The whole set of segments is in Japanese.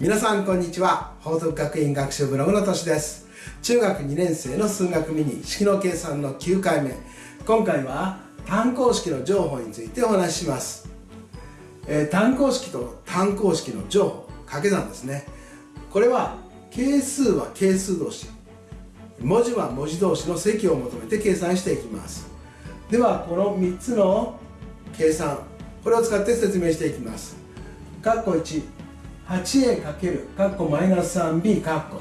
皆さんこんにちは。報徳学院学習ブログのとしです。中学2年生の数学ミニ式の計算の9回目。今回は単項式の乗法についてお話しします、えー、単項式と単項式の乗法掛け算ですね。これは係数は係数同士文字は文字同士の積を求めて計算していきます。ではこの3つの計算これを使って説明していきます。括弧1 8a かける括弧マイナス 3b 括弧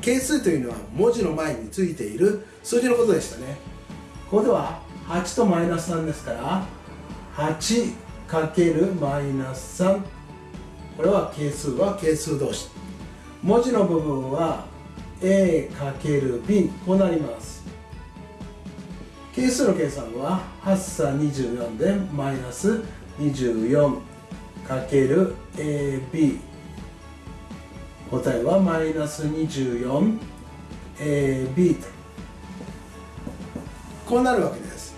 係数というのは文字の前についている数字のことでしたね。ここでは8とマイナス3ですから8かけるマイナス3これは係数は係数同士。文字の部分は a かける b こうなります。係数の計算は8差24でマイナス24かける AB 答えはマイナス 24AB とこうなるわけです。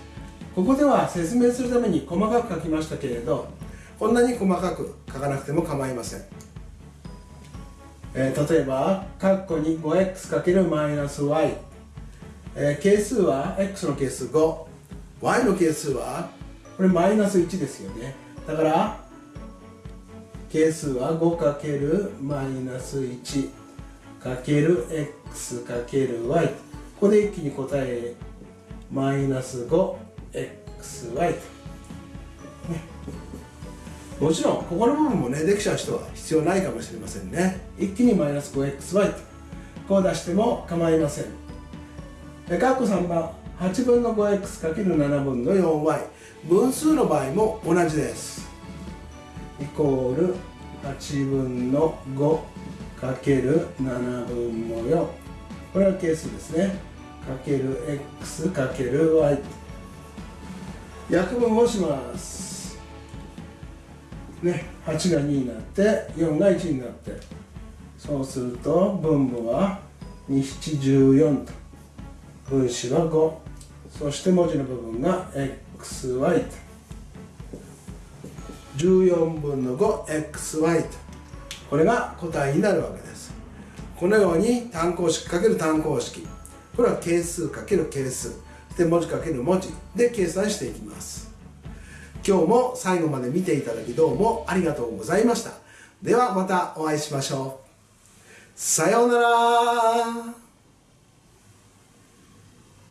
ここでは説明するために細かく書きましたけれどこんなに細かく書かなくても構いません、えー、例えば括弧に 5x× マイナス y、えー、係数は x の係数 5y の係数はこれマイナス1ですよね。だから係数は 5× マイナス1かける x かける y ここで一気に答えマイナス 5xy と、ね、もちろんここの部分もねできちゃう人は必要ないかもしれませんね。一気にマイナス 5xy とこう出しても構いません。で括弧3番8分の 5x×7 分の 4y 分数の場合も同じです。イコール8分の5かける7分の4これは係数ですね。かける x かける y 約分をします。ね。8が2になって4が1になって。そうすると分母は2714と。分子は5そして文字の部分が xy と。14分の 5xy と。これが答えになるわけです。このように単項式×単項式。これは係数×係数。で文字×文字。で計算していきます。今日も最後まで見ていただきどうもありがとうございました。ではまたお会いしましょう。さようなら。